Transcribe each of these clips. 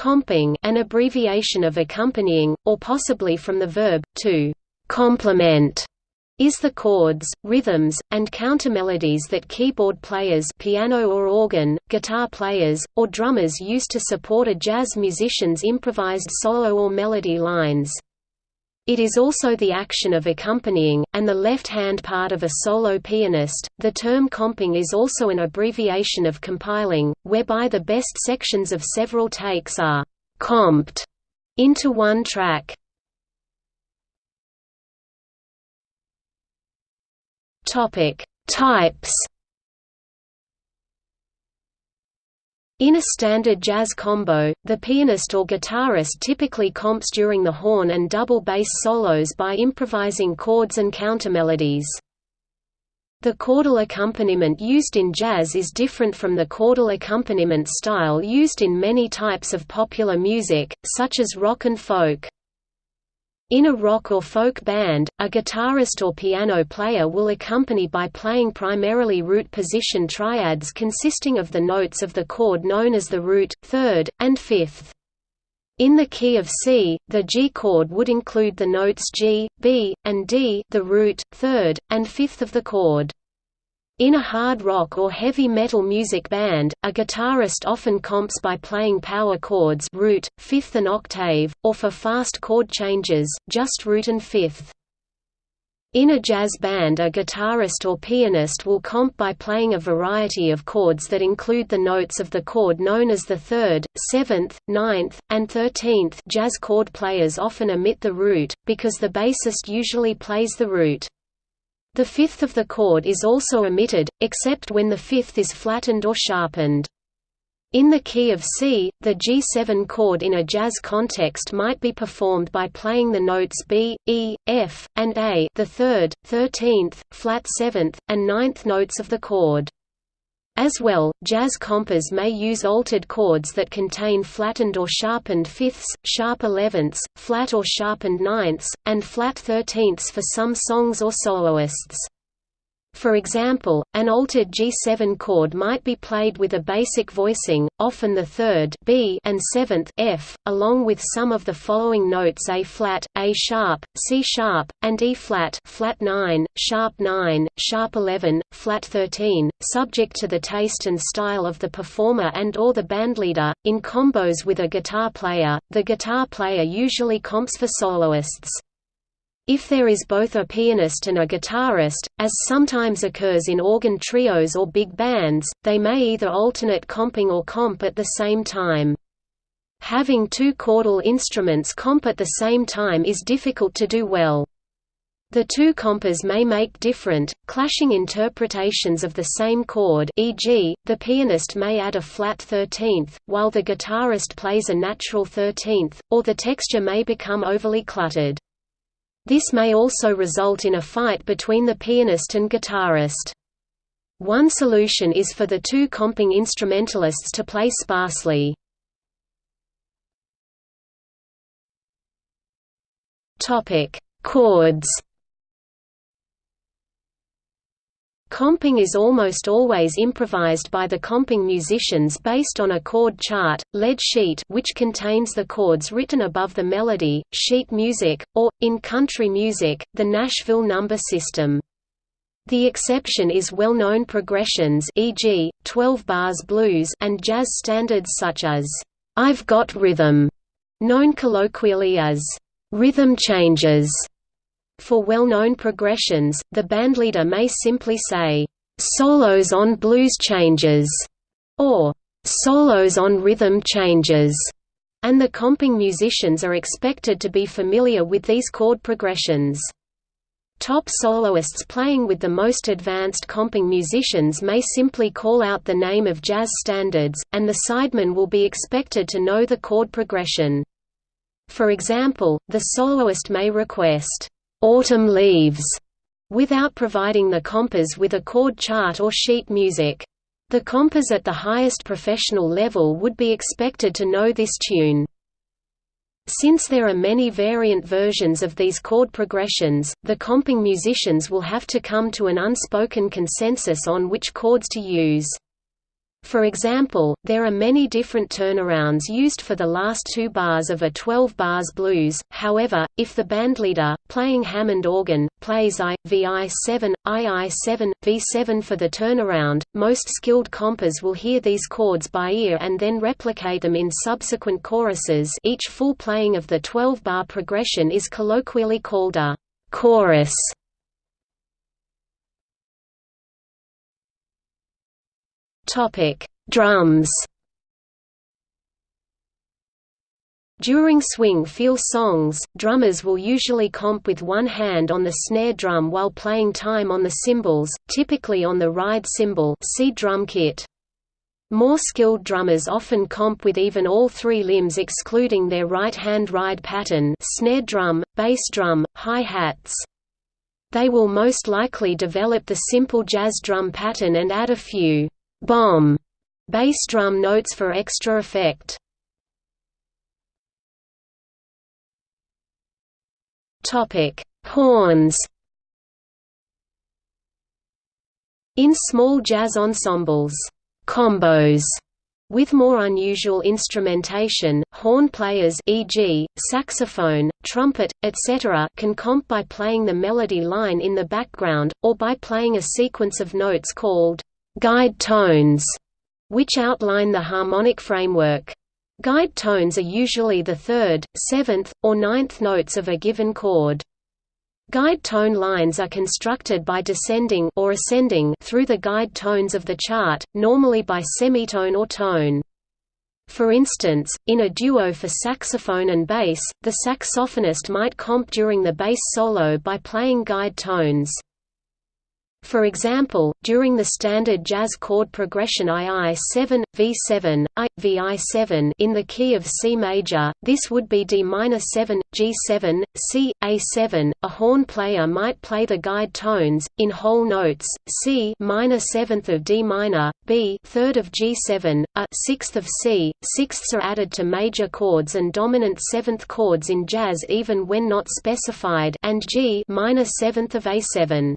Comping an abbreviation of accompanying, or possibly from the verb, to complement is the chords, rhythms, and countermelodies that keyboard players piano or organ, guitar players, or drummers use to support a jazz musician's improvised solo or melody lines. It is also the action of accompanying, and the left-hand part of a solo pianist. The term comping is also an abbreviation of compiling, whereby the best sections of several takes are comped into one track. Topic: Types In a standard jazz combo, the pianist or guitarist typically comps during the horn and double bass solos by improvising chords and countermelodies. The chordal accompaniment used in jazz is different from the chordal accompaniment style used in many types of popular music, such as rock and folk. In a rock or folk band, a guitarist or piano player will accompany by playing primarily root position triads consisting of the notes of the chord known as the root, third, and fifth. In the key of C, the G chord would include the notes G, B, and D the root, third, and fifth of the chord. In a hard rock or heavy metal music band, a guitarist often comps by playing power chords root, fifth and octave, or for fast chord changes, just root and fifth. In a jazz band a guitarist or pianist will comp by playing a variety of chords that include the notes of the chord known as the third, seventh, ninth, and thirteenth jazz chord players often omit the root, because the bassist usually plays the root. The fifth of the chord is also omitted, except when the fifth is flattened or sharpened. In the key of C, the G7 chord in a jazz context might be performed by playing the notes B, E, F, and A the third, thirteenth, flat seventh, and ninth notes of the chord. As well, jazz compers may use altered chords that contain flattened or sharpened fifths, sharp elevenths, flat or sharpened ninths, and flat thirteenths for some songs or soloists. For example, an altered G7 chord might be played with a basic voicing, often the third B and seventh F, along with some of the following notes A flat, A sharp, C sharp, and E flat, flat 9, sharp 9, sharp 11, flat 13, subject to the taste and style of the performer and or the bandleader. In combos with a guitar player, the guitar player usually comps for soloists. If there is both a pianist and a guitarist, as sometimes occurs in organ trios or big bands, they may either alternate comping or comp at the same time. Having two chordal instruments comp at the same time is difficult to do well. The two compers may make different, clashing interpretations of the same chord e.g., the pianist may add a flat 13th, while the guitarist plays a natural 13th, or the texture may become overly cluttered. This may also result in a fight between the pianist and guitarist. One solution is for the two comping instrumentalists to play sparsely. Topic: Chords Comping is almost always improvised by the comping musicians based on a chord chart, lead sheet which contains the chords written above the melody, sheet music, or, in country music, the Nashville number system. The exception is well-known progressions e.g., 12 bars blues and jazz standards such as, "'I've Got Rhythm", known colloquially as, "'rhythm changes' For well-known progressions, the bandleader may simply say, "'solos on blues changes' or "'solos on rhythm changes' and the comping musicians are expected to be familiar with these chord progressions. Top soloists playing with the most advanced comping musicians may simply call out the name of jazz standards, and the sideman will be expected to know the chord progression. For example, the soloist may request, autumn leaves, without providing the compers with a chord chart or sheet music. The compers at the highest professional level would be expected to know this tune. Since there are many variant versions of these chord progressions, the comping musicians will have to come to an unspoken consensus on which chords to use. For example, there are many different turnarounds used for the last two bars of a 12 bars blues, however, if the bandleader, playing Hammond organ, plays I, VI7, II7, V7 for the turnaround, most skilled compers will hear these chords by ear and then replicate them in subsequent choruses each full playing of the 12-bar progression is colloquially called a chorus. Topic: Drums. During swing feel songs, drummers will usually comp with one hand on the snare drum while playing time on the cymbals, typically on the ride cymbal see drum kit. More skilled drummers often comp with even all three limbs excluding their right-hand ride pattern snare drum, bass drum, hi-hats. They will most likely develop the simple jazz drum pattern and add a few bomb bass drum notes for extra effect. Topic: Horns. In small jazz ensembles, combos with more unusual instrumentation, horn players e.g., saxophone, trumpet, etc. can comp by playing the melody line in the background, or by playing a sequence of notes called guide tones, which outline the harmonic framework. Guide tones are usually the third, seventh, or ninth notes of a given chord. Guide tone lines are constructed by descending or ascending through the guide tones of the chart, normally by semitone or tone. For instance, in a duo for saxophone and bass, the saxophonist might comp during the bass solo by playing guide tones. For example, during the standard jazz chord progression II7, V7, I, VI7 in the key of C major, this would be D minor 7, G7, C, A7. A horn player might play the guide tones in whole notes: C minor seventh of D minor, B third of G7, A sixth of C. Sixths are added to major chords and dominant seventh chords in jazz even when not specified, and G minor seventh of A7.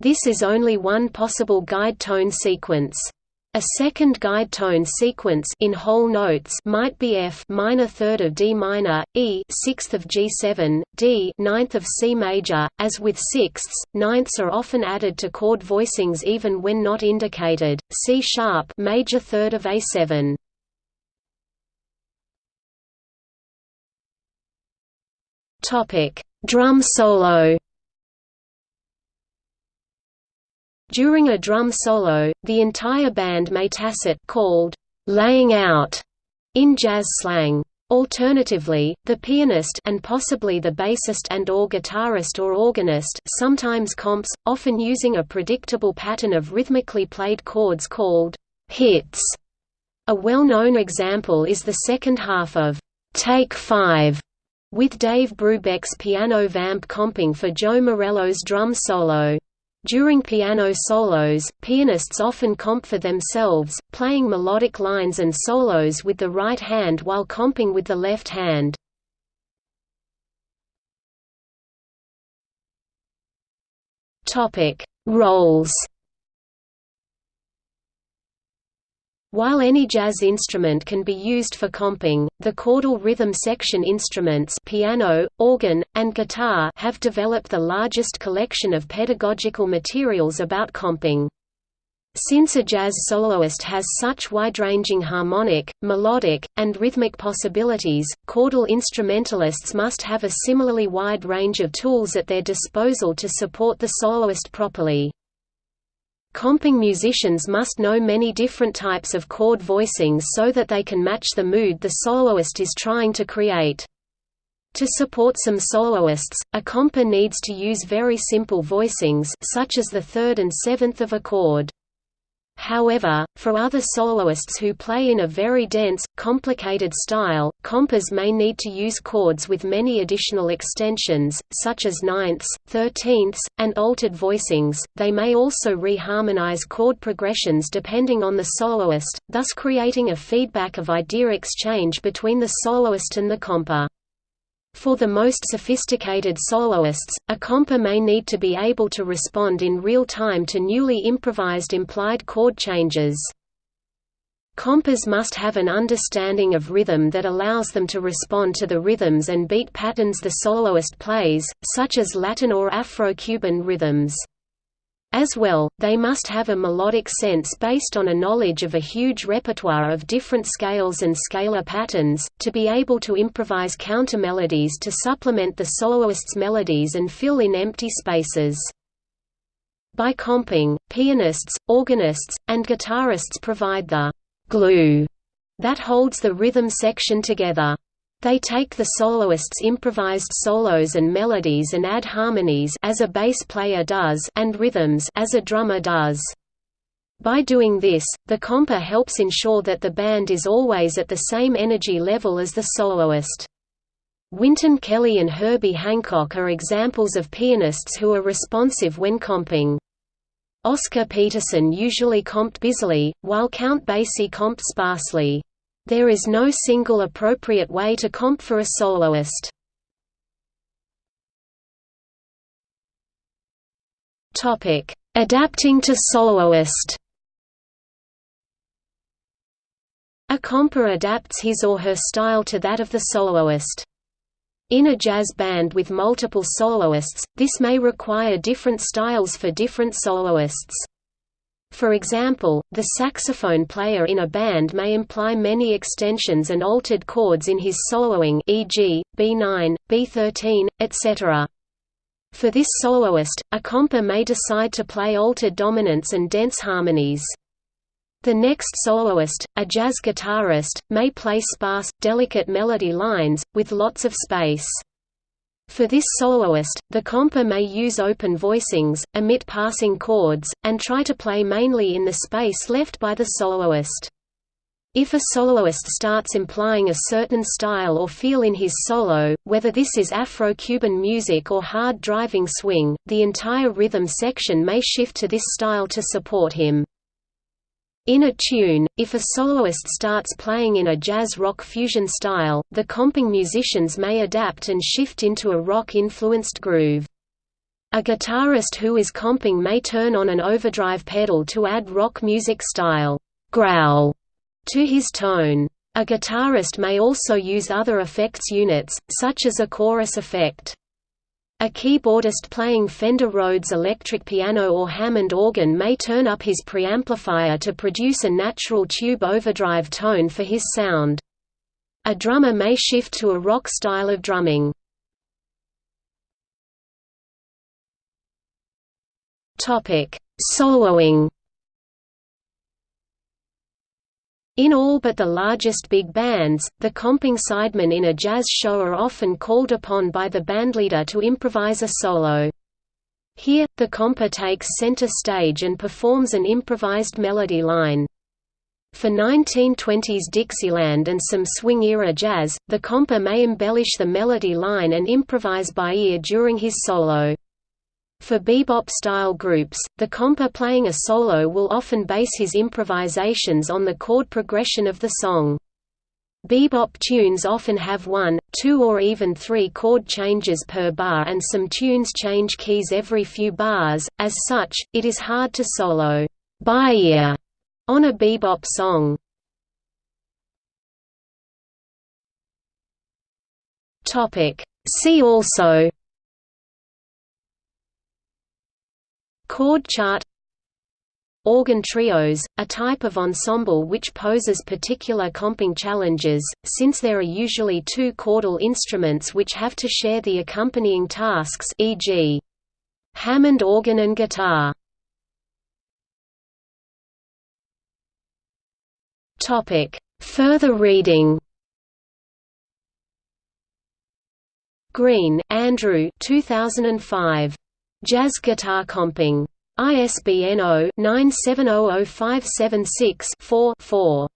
This is only one possible guide tone sequence. A second guide tone sequence in whole notes might be F minor third of D minor, E sixth of G7, D ninth of C major. As with sixths, ninths are often added to chord voicings even when not indicated. C sharp major third of A7. Topic: Drum solo. During a drum solo, the entire band may tacet called laying out in jazz slang. Alternatively, the pianist and possibly the bassist and or guitarist or organist sometimes comps, often using a predictable pattern of rhythmically played chords called hits. A well-known example is the second half of Take 5, with Dave Brubeck's piano vamp comping for Joe Morello's drum solo. During piano solos, pianists often comp for themselves, playing melodic lines and solos with the right hand while comping with the left hand. Roles While any jazz instrument can be used for comping, the chordal rhythm section instruments piano, organ, and guitar have developed the largest collection of pedagogical materials about comping. Since a jazz soloist has such wide-ranging harmonic, melodic, and rhythmic possibilities, chordal instrumentalists must have a similarly wide range of tools at their disposal to support the soloist properly. Comping musicians must know many different types of chord voicings so that they can match the mood the soloist is trying to create. To support some soloists, a comper needs to use very simple voicings such as the third and seventh of a chord. However, for other soloists who play in a very dense, complicated style, compers may need to use chords with many additional extensions, such as ninths, thirteenths, and altered voicings. They may also reharmonize chord progressions depending on the soloist, thus creating a feedback of idea exchange between the soloist and the comper. For the most sophisticated soloists, a comper may need to be able to respond in real time to newly improvised implied chord changes. Compers must have an understanding of rhythm that allows them to respond to the rhythms and beat patterns the soloist plays, such as Latin or Afro-Cuban rhythms. As well, they must have a melodic sense based on a knowledge of a huge repertoire of different scales and scalar patterns, to be able to improvise counter-melodies to supplement the soloist's melodies and fill in empty spaces. By comping, pianists, organists, and guitarists provide the glue that holds the rhythm section together. They take the soloist's improvised solos and melodies and add harmonies as a bass player does and rhythms as a drummer does. By doing this, the comper helps ensure that the band is always at the same energy level as the soloist. Wynton Kelly and Herbie Hancock are examples of pianists who are responsive when comping. Oscar Peterson usually comped busily, while Count Basie comped sparsely. There is no single appropriate way to comp for a soloist. Adapting to soloist A comper adapts his or her style to that of the soloist. In a jazz band with multiple soloists, this may require different styles for different soloists. For example, the saxophone player in a band may imply many extensions and altered chords in his soloing e.g., B9, B13, etc. For this soloist, a comper may decide to play altered dominants and dense harmonies. The next soloist, a jazz guitarist, may play sparse, delicate melody lines, with lots of space. For this soloist, the comper may use open voicings, omit passing chords, and try to play mainly in the space left by the soloist. If a soloist starts implying a certain style or feel in his solo, whether this is Afro-Cuban music or hard driving swing, the entire rhythm section may shift to this style to support him. In a tune, if a soloist starts playing in a jazz-rock fusion style, the comping musicians may adapt and shift into a rock-influenced groove. A guitarist who is comping may turn on an overdrive pedal to add rock music style growl to his tone. A guitarist may also use other effects units, such as a chorus effect. A keyboardist playing Fender Rhodes electric piano or Hammond organ may turn up his preamplifier to produce a natural tube overdrive tone for his sound. A drummer may shift to a rock style of drumming. Soloing In all but the largest big bands, the comping sidemen in a jazz show are often called upon by the bandleader to improvise a solo. Here, the comper takes center stage and performs an improvised melody line. For 1920s Dixieland and some swing-era jazz, the comper may embellish the melody line and improvise by ear during his solo. For bebop-style groups, the comper playing a solo will often base his improvisations on the chord progression of the song. Bebop tunes often have one, two or even three chord changes per bar and some tunes change keys every few bars, as such, it is hard to solo by ear on a bebop song. See also Chord chart Organ trios, a type of ensemble which poses particular comping challenges, since there are usually two chordal instruments which have to share the accompanying tasks e.g. Hammond organ and guitar. Further reading Green, Andrew 2005. Jazz guitar comping. ISBN 0-9700576-4-4.